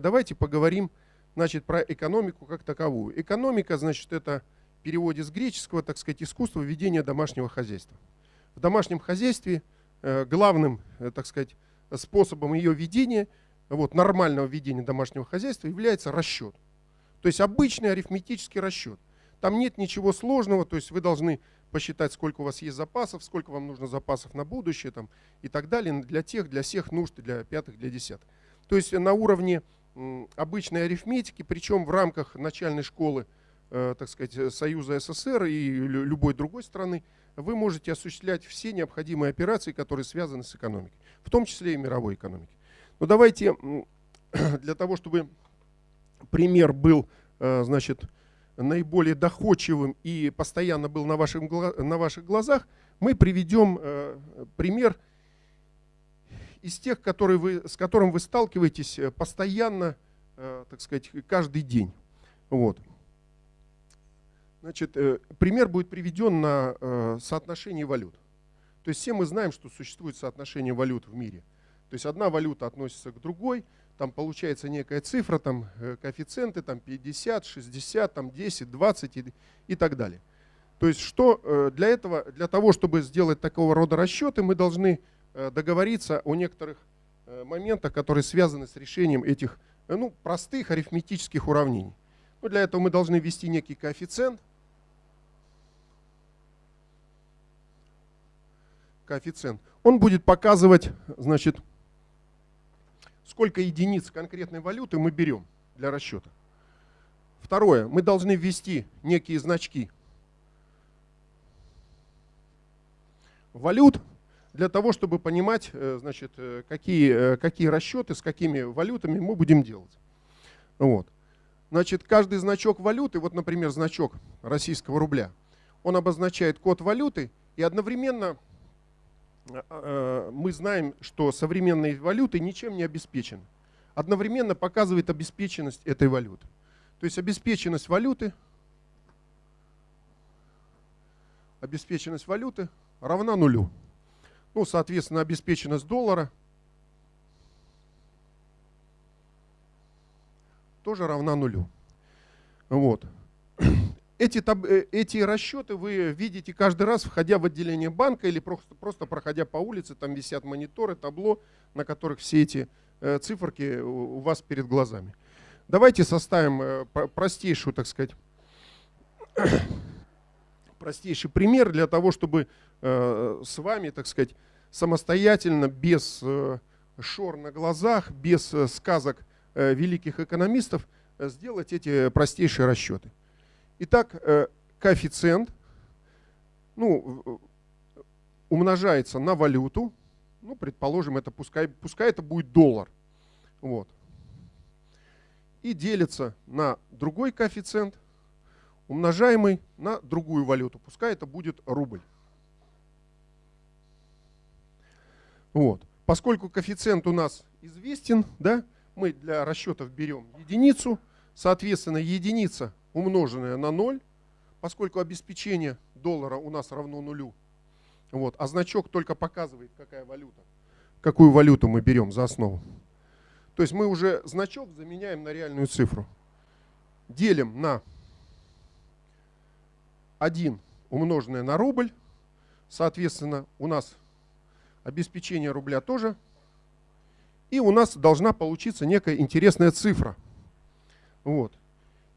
давайте поговорим значит, про экономику как таковую. Экономика, значит, это в переводе с греческого, так сказать, искусство ведения домашнего хозяйства. В домашнем хозяйстве э, главным, э, так сказать, способом ее ведения, вот, нормального ведения домашнего хозяйства является расчет. То есть обычный арифметический расчет. Там нет ничего сложного, то есть вы должны посчитать, сколько у вас есть запасов, сколько вам нужно запасов на будущее там, и так далее, для тех, для всех нужд, для пятых, для десятых. То есть на уровне обычной арифметики, причем в рамках начальной школы, э, так сказать, Союза СССР и любой другой страны, вы можете осуществлять все необходимые операции, которые связаны с экономикой, в том числе и мировой экономикой. Но давайте для того, чтобы пример был, э, значит, наиболее доходчивым и постоянно был на ваших, на ваших глазах, мы приведем э, пример из тех, которые вы, с которым вы сталкиваетесь э, постоянно, э, так сказать, каждый день. Вот. Значит, э, пример будет приведен на соотношении валют. То есть все мы знаем, что существует соотношение валют в мире. То есть одна валюта относится к другой, там получается некая цифра, там коэффициенты там 50, 60, там 10, 20 и, и так далее. То есть что для этого, для того, чтобы сделать такого рода расчеты, мы должны договориться о некоторых э, моментах, которые связаны с решением этих э, ну, простых арифметических уравнений. Ну, для этого мы должны ввести некий коэффициент. Коэффициент. Он будет показывать, значит, сколько единиц конкретной валюты мы берем для расчета. Второе. Мы должны ввести некие значки валют для того, чтобы понимать, э, значит, э, какие, э, какие расчеты, с какими валютами мы будем делать. Вот. Значит, каждый значок валюты, вот, например, значок российского рубля, он обозначает код валюты, и одновременно мы знаем, что современные валюты ничем не обеспечены. Одновременно показывает обеспеченность этой валюты. То есть обеспеченность валюты, обеспеченность валюты равна нулю. Ну, соответственно, обеспеченность доллара тоже равна нулю. Вот. Эти, э, эти расчеты вы видите каждый раз, входя в отделение банка или просто, просто проходя по улице, там висят мониторы, табло, на которых все эти э, циферки у вас перед глазами. Давайте составим э, простейшую, так сказать, простейший пример для того, чтобы с вами, так сказать, самостоятельно, без э, шор на глазах, без э, сказок э, великих экономистов, э, сделать эти простейшие расчеты. Итак, э, коэффициент ну, умножается на валюту, ну, предположим, это пускай, пускай это будет доллар. Вот. И делится на другой коэффициент, умножаемый на другую валюту. Пускай это будет рубль. Вот. Поскольку коэффициент у нас известен, да, мы для расчетов берем единицу, соответственно, единица умноженная на 0, поскольку обеспечение доллара у нас равно нулю, вот, а значок только показывает, какая валюта, какую валюту мы берем за основу. То есть мы уже значок заменяем на реальную цифру. Делим на 1 умноженное на рубль. Соответственно, у нас обеспечение рубля тоже. И у нас должна получиться некая интересная цифра. Вот.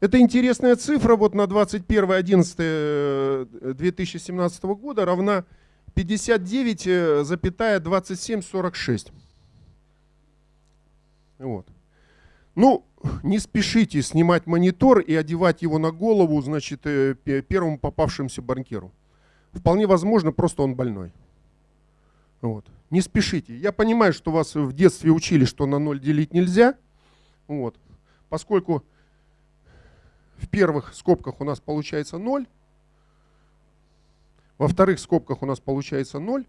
Эта интересная цифра вот на 21.11.2017 э, года равна 59,2746. Вот. Ну, не спешите снимать монитор и одевать его на голову, значит, э, первому попавшемуся банкиру. Вполне возможно, просто он больной. Вот. Не спешите. Я понимаю, что вас в детстве учили, что на ноль делить нельзя. Вот. Поскольку в первых скобках у нас получается 0, во вторых скобках у нас получается 0.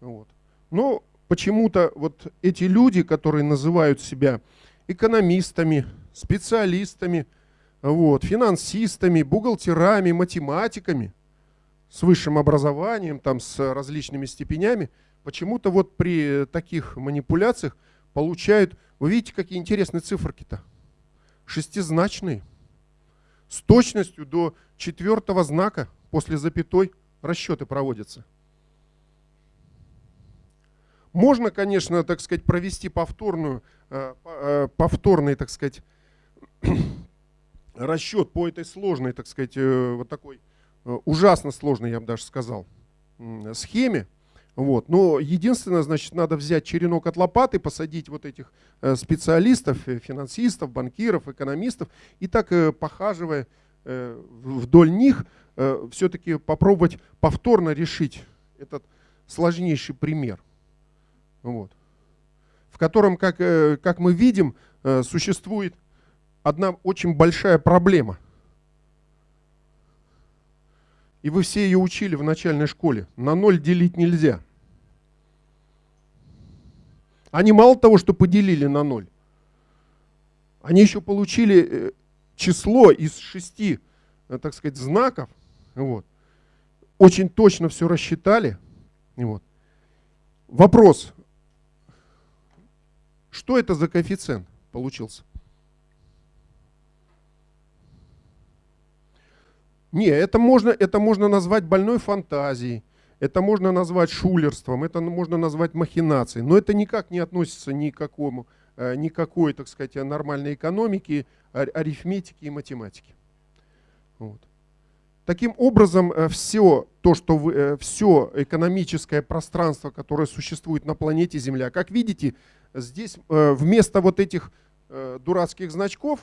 Вот. Но почему-то вот эти люди, которые называют себя экономистами, специалистами, вот, финансистами, бухгалтерами, математиками – с высшим образованием, там, с различными степенями, почему-то вот при таких манипуляциях получают, вы видите, какие интересные циферки-то? Шестизначные. С точностью до четвертого знака после запятой расчеты проводятся. Можно, конечно, так сказать, провести повторную, э, э, повторный, так сказать, расчет по этой сложной, так сказать, э, вот такой ужасно сложной, я бы даже сказал, схеме. Вот. Но единственное, значит, надо взять черенок от лопаты, посадить вот этих специалистов, финансистов, банкиров, экономистов, и так, похаживая вдоль них, все-таки попробовать повторно решить этот сложнейший пример вот, в котором, как, э, как мы видим, э, существует одна очень большая проблема. И вы все ее учили в начальной школе. На ноль делить нельзя. Они мало того, что поделили на ноль, они еще получили э, число из шести, так сказать, знаков. Вот. Очень точно все рассчитали. Вот. Вопрос, что это за коэффициент получился? Не, это можно, это можно назвать больной фантазией, это можно назвать шулерством, это можно назвать махинацией, но это никак не относится ни к какому, э, никакой, так сказать, нормальной экономике, арифметики и математики. Вот. Таким образом, э, все то, что вы, э, все экономическое пространство, которое существует на планете Земля, как видите, здесь вместо вот этих дурацких значков,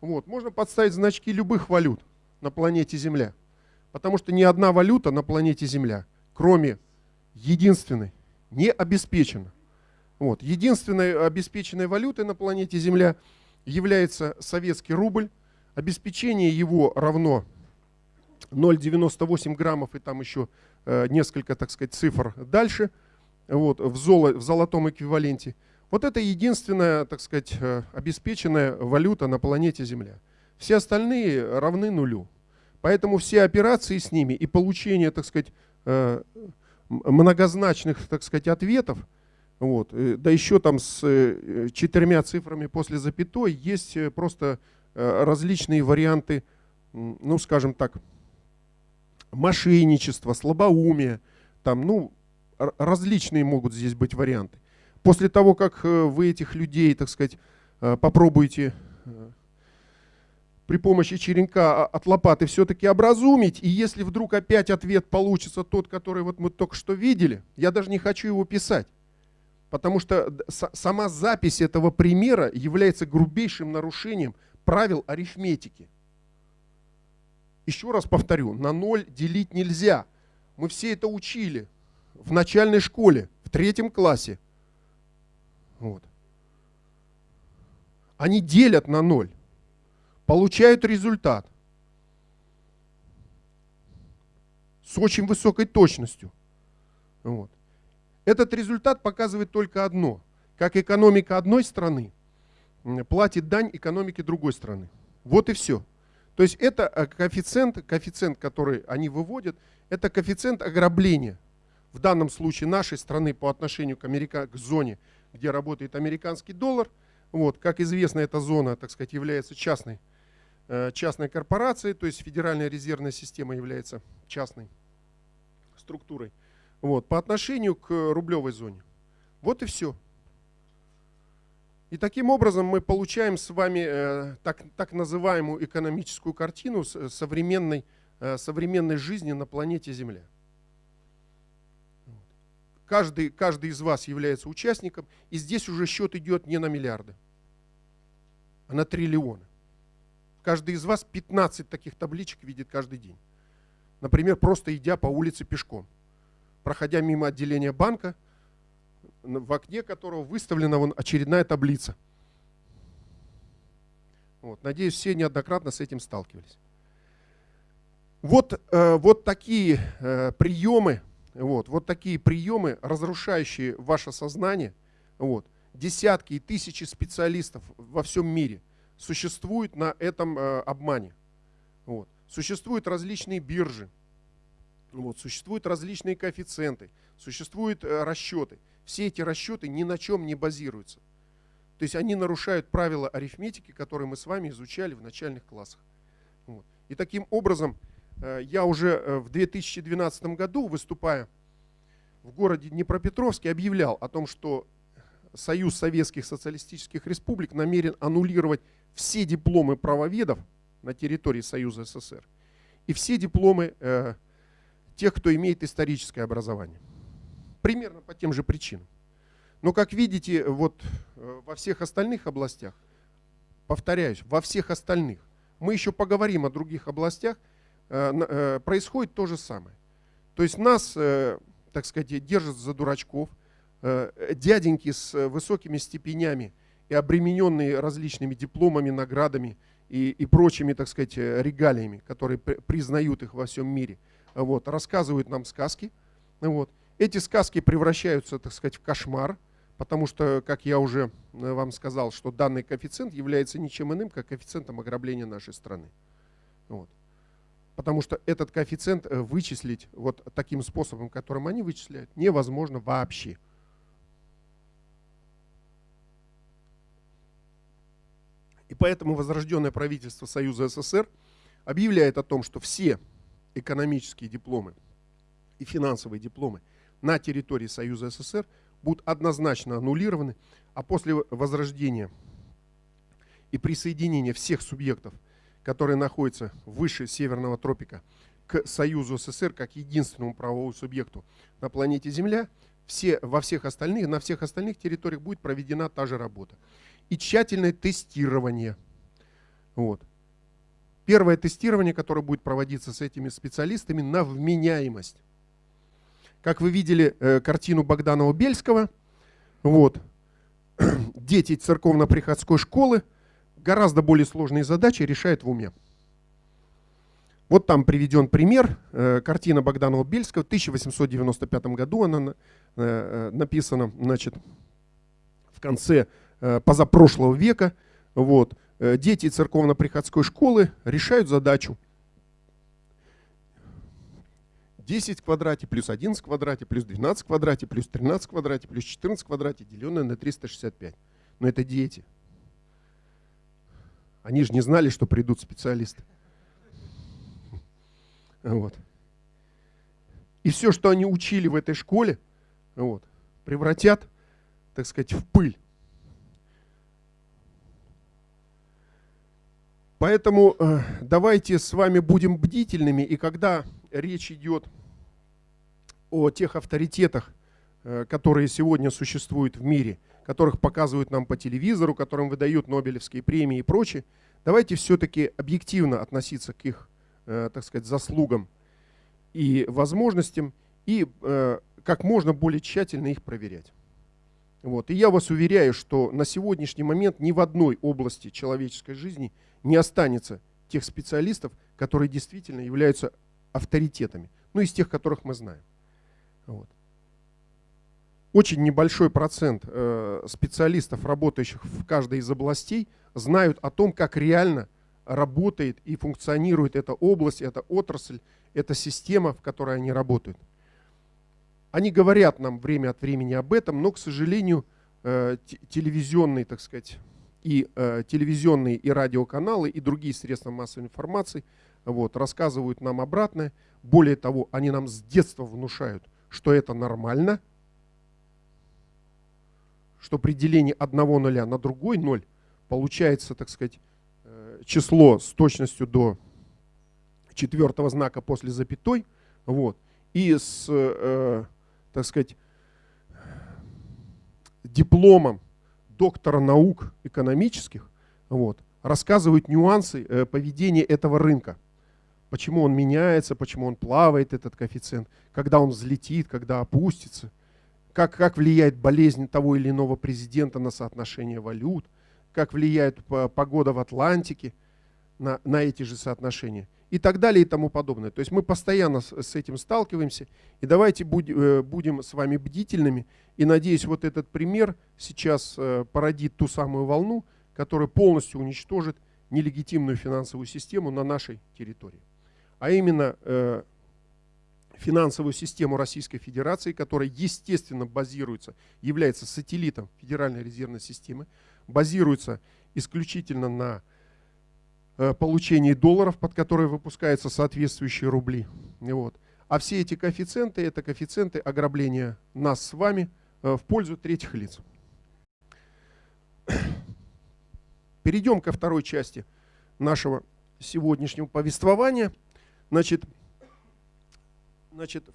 вот, можно подставить значки любых валют на планете Земля. Потому что ни одна валюта на планете Земля, кроме единственной, не обеспечена. Вот. Единственной обеспеченной валютой на планете Земля является советский рубль. Обеспечение его равно 0,98 граммов и там еще э, несколько, так сказать, цифр дальше, вот, в, золо, в золотом эквиваленте. Вот это единственная, так сказать, э, обеспеченная валюта на планете Земля. Все остальные равны нулю. Поэтому все операции с ними и получение, так сказать, э, многозначных, так сказать, ответов, вот, э, да еще там с э, четырьмя цифрами после запятой, есть просто различные варианты, ну, скажем так, мошенничество, слабоумие, там, ну, различные могут здесь быть варианты. После того, как вы этих людей, так сказать, попробуете при помощи черенка а, от лопаты все-таки образумить, и если вдруг опять ответ получится тот, который вот мы только что видели, я даже не хочу его писать, потому что сама запись этого примера является грубейшим нарушением правил арифметики. Еще раз повторю, на ноль делить нельзя. Мы все это учили в начальной школе, в третьем классе. Вот. Они делят на ноль, получают результат с очень высокой точностью. Вот. Этот результат показывает только одно. Как экономика одной страны платит дань экономике другой страны. Вот и все. То есть это э, коэффициент, коэффициент, который они выводят, это коэффициент ограбления. В данном случае нашей страны по отношению к, Америка, к зоне, где работает американский доллар. Вот, как известно, эта зона, так сказать, является частной, частной корпорацией, то есть Федеральная резервная система является частной структурой. Вот, по отношению к рублевой зоне. Вот и все. И таким образом мы получаем с вами э, так, так называемую экономическую картину современной, э, современной жизни на планете Земля. Каждый, каждый из вас является участником, и здесь уже счет идет не на миллиарды, а на триллионы. Каждый из вас 15 таких табличек видит каждый день. Например, просто идя по улице пешком, проходя мимо отделения банка – в окне которого выставлена вон очередная таблица. Вот, надеюсь, все неоднократно с этим сталкивались. Вот, э, вот такие э, приемы, вот, вот такие приемы, разрушающие ваше сознание, вот, десятки и тысячи специалистов во всем мире существуют на этом э, обмане. Вот. Существуют различные биржи, вот, существуют различные коэффициенты, существуют э, расчеты. все эти расчеты ни на чем не базируются. То есть они нарушают правила арифметики, которые мы с вами изучали в начальных классах. Вот. И таким образом э, я уже э, в 2012 году, выступая в городе Днепропетровске, объявлял о том, что Союз Советских Социалистических Республик намерен аннулировать все дипломы правоведов на территории Союза СССР и все дипломы э, тех, кто имеет историческое образование. Примерно по тем же причинам. Но, как видите, вот э, во всех остальных областях, повторяюсь, во всех остальных, мы еще поговорим о других областях, э, э, происходит то же самое. То есть нас, так сказать, держат за дурачков, дяденьки с высокими степенями и обремененные различными дипломами, наградами и, и прочими, так сказать, регалиями, которые признают их во всем мире, вот, рассказывают нам сказки. Вот. Эти сказки превращаются, так сказать, в кошмар, потому что, как я уже э, вам сказал, что данный коэффициент является ничем иным, как коэффициентом ограбления нашей страны. Вот. Потому что этот коэффициент э, вычислить вот таким способом, которым они вычисляют, невозможно вообще. И поэтому возрожденное правительство Союза СССР объявляет о том, что все экономические дипломы и финансовые дипломы на территории Союза СССР – будут однозначно аннулированы, а после возрождения и присоединения всех субъектов, которые находятся выше Северного тропика, к Союзу СССР как единственному правовому субъекту на планете Земля, все, во всех остальных, на всех остальных территориях будет проведена та же работа. И тщательное тестирование. Вот. Первое тестирование, которое будет проводиться с этими специалистами на вменяемость. Как вы видели э, картину Богданова-Бельского, вот, дети церковно-приходской школы гораздо более сложные задачи решают в уме. Вот там приведен пример, э, картина Богданова-Бельского, в 1895 году она э, э, написана, значит, в конце позапрошлого века. Вот, э, дети церковно-приходской школы решают задачу 10 в квадрате, плюс 11 в квадрате, плюс 12 в квадрате, плюс 13 в квадрате, плюс 14 в квадрате, деленное на 365. Но это дети. Они же не знали, что придут специалисты. Вот. И все, что они учили в этой школе, вот, превратят, так сказать, в пыль. Поэтому э, давайте с вами будем бдительными, и когда речь идет о тех авторитетах, э, которые сегодня существуют в мире, которых показывают нам по телевизору, которым выдают Нобелевские премии и прочее, давайте все-таки объективно относиться к их, э, так сказать, заслугам и возможностям, и как можно более тщательно их проверять. Вот. И я вас уверяю, что на сегодняшний момент ни в одной области человеческой жизни не останется тех специалистов, которые действительно являются авторитетами, ну из тех, которых мы знаем. Вот. Очень небольшой процент э, специалистов, работающих в каждой из областей, знают о том, как реально работает и функционирует эта область, эта отрасль, эта система, в которой они работают. Они говорят нам время от времени об этом, но, к сожалению, э, телевизионные, так сказать, и э, телевизионные и радиоканалы, и другие средства массовой информации вот, рассказывают нам обратное. Более того, они нам с детства внушают – что это нормально, что при делении одного нуля на другой ноль получается, так сказать, э, число с точностью до четвертого знака после запятой, вот, и с, так сказать, дипломом доктора наук экономических, вот, рассказывают нюансы э, поведения этого рынка. Почему он меняется, почему он плавает, этот коэффициент, когда он взлетит, когда опустится, как, как влияет болезнь того или иного президента на соотношение валют, как влияет погода в Атлантике на, на эти же соотношения и так далее и тому подобное. То есть мы постоянно с, этим сталкиваемся, и давайте э, будем с вами бдительными, и надеюсь, вот этот пример сейчас э, породит ту самую волну, которая полностью уничтожит нелегитимную финансовую систему на нашей территории а именно э, финансовую систему Российской Федерации, которая, естественно, базируется, является сателлитом Федеральной резервной системы, базируется исключительно на получении долларов, под которые выпускаются соответствующие рубли. Вот. А все эти коэффициенты – это коэффициенты ограбления нас с вами э, в пользу третьих лиц. Перейдем ко второй части нашего сегодняшнего повествования. Значит, значит